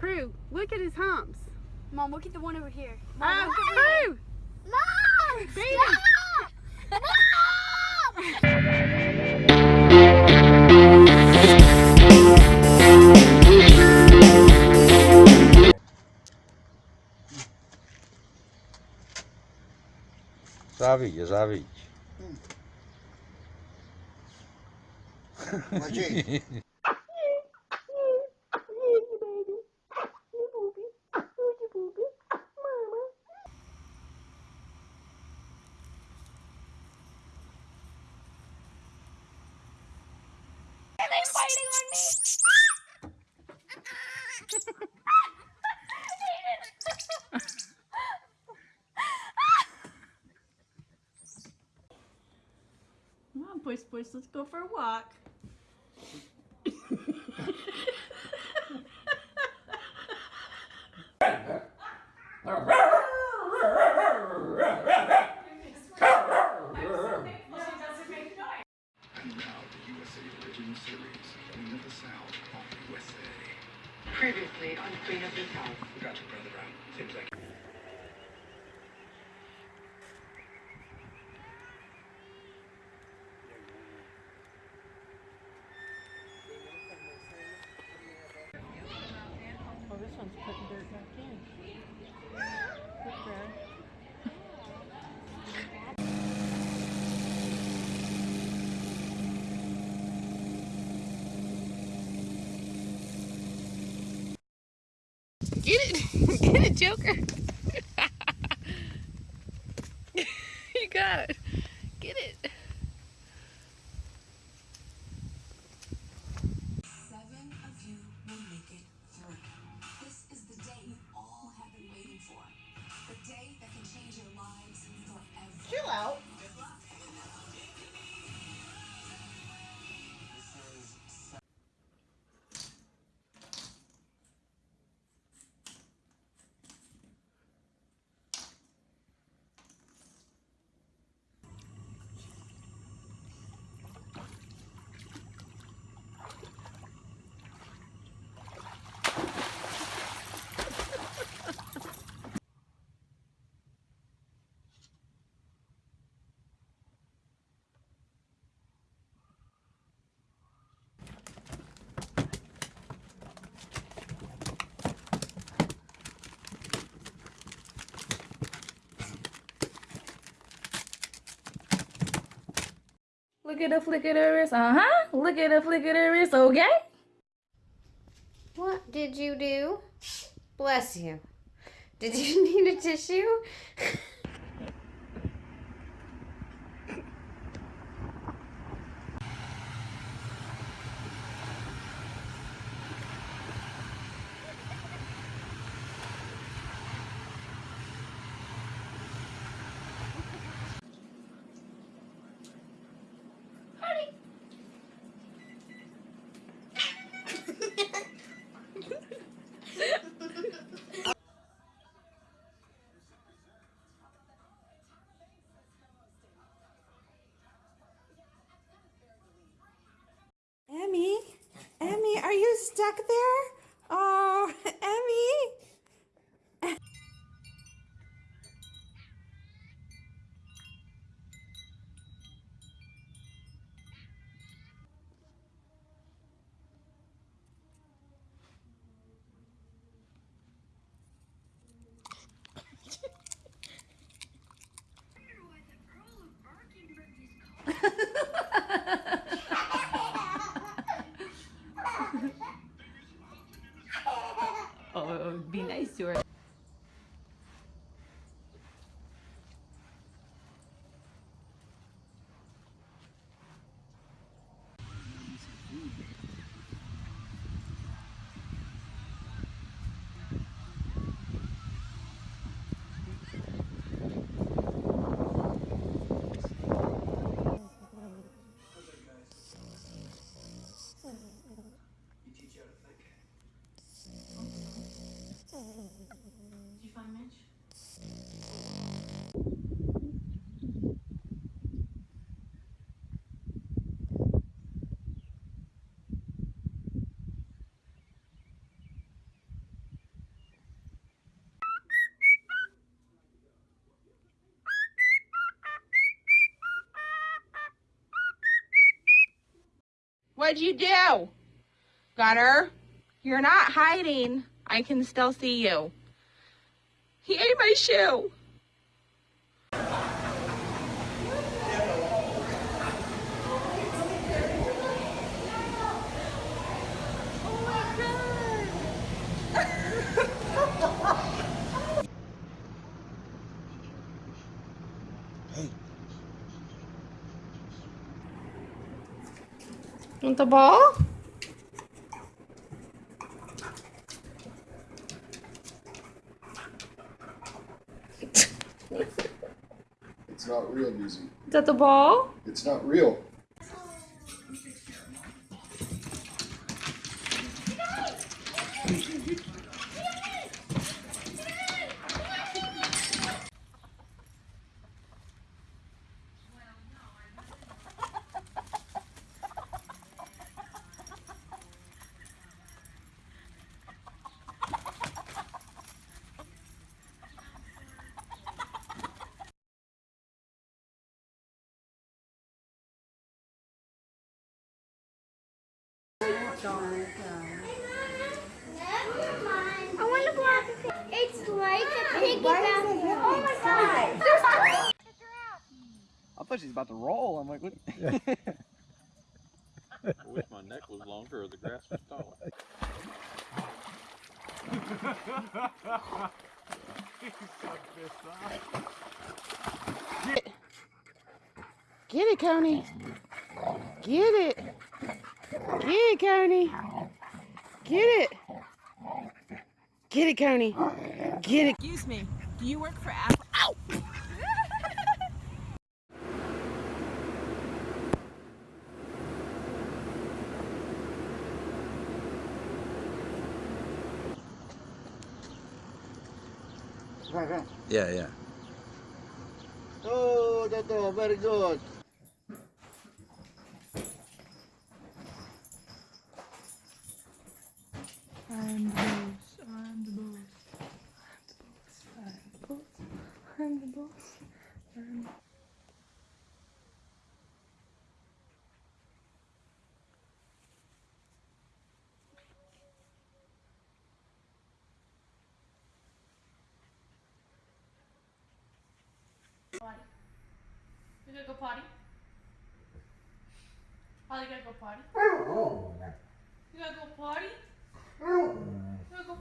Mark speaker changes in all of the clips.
Speaker 1: Crew, look at his humps.
Speaker 2: Mom, look at the one over here.
Speaker 1: Oh,
Speaker 2: Mom, ah, look at
Speaker 1: Crew!
Speaker 2: Mom!
Speaker 1: Beat
Speaker 2: Stop! Mom!
Speaker 3: Zawidź, zawidź.
Speaker 4: Maciej,
Speaker 5: Come on, boys, boys, let's go for a walk.
Speaker 6: And now the USA Original Series, Queen of the South on USA.
Speaker 7: Previously on Queen of the South.
Speaker 6: We got your brother around. Seems like
Speaker 5: Oh, this one's putting dirt back in. Look, Brad.
Speaker 1: Get it! Get it, Joker!
Speaker 5: Look at the flick of the wrist, uh huh. Look at the flick of the wrist, okay?
Speaker 8: What did you do? Bless you. Did you need a tissue?
Speaker 9: Emmy, Emmy, are you stuck there? Oh, What'd you do? Gunner, you're not hiding. I can still see you. He ate my shoe.
Speaker 5: The ball?
Speaker 10: It's not real music.
Speaker 5: Is that the ball?
Speaker 10: It's not real.
Speaker 11: I want to block a It's like a piggyback. Oh my god. There's
Speaker 12: I thought she was about to roll. I'm like, what?
Speaker 13: I wish my neck was longer or the grass was taller.
Speaker 14: Get it, Coney. Get it. Get it, Coney. Get it. Get it, Coney. Get it.
Speaker 9: Excuse me. Do you work for Apple? Ow!
Speaker 13: Yeah, yeah.
Speaker 12: Oh, Toto, very good.
Speaker 5: I'm the boss. I'm the boss. I'm the boss. I'm the boss. I'm the boss. Potty. You gotta go potty. Holly, you gotta go potty. You gotta go potty. You gotta go.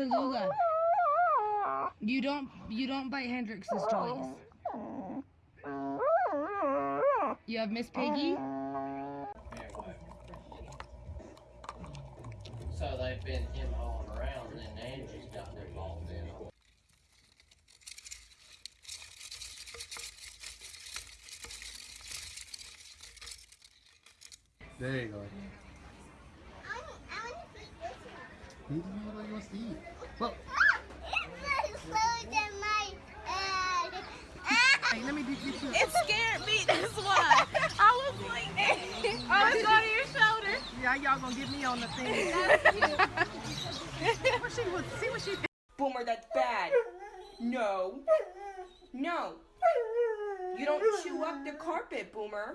Speaker 15: Tallulah, you don't you don't bite Hendrix's toys. You have Miss Piggy.
Speaker 16: So they've been him hauling around and then Angie's got their balls in.
Speaker 10: There you go. He doesn't know what he wants to eat. Well,
Speaker 9: Let me do this. It scared me. That's why. I was like, I was on your shoulder.
Speaker 14: Yeah, y'all gonna get me on the thing. see, what she was, see what she
Speaker 9: Boomer, that's bad. No. No. You don't chew up the carpet, Boomer.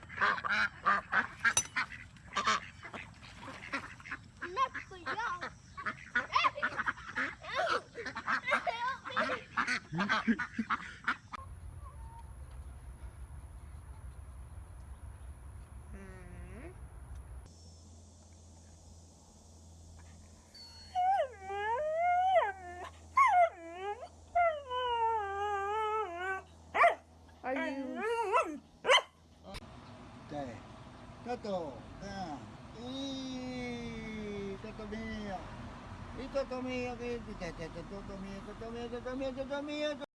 Speaker 17: Toto, down. Eeeh, Toto mio. Il Toto mio, che Toto mio, Toto mio, Toto mio, Toto mio, Toto mio.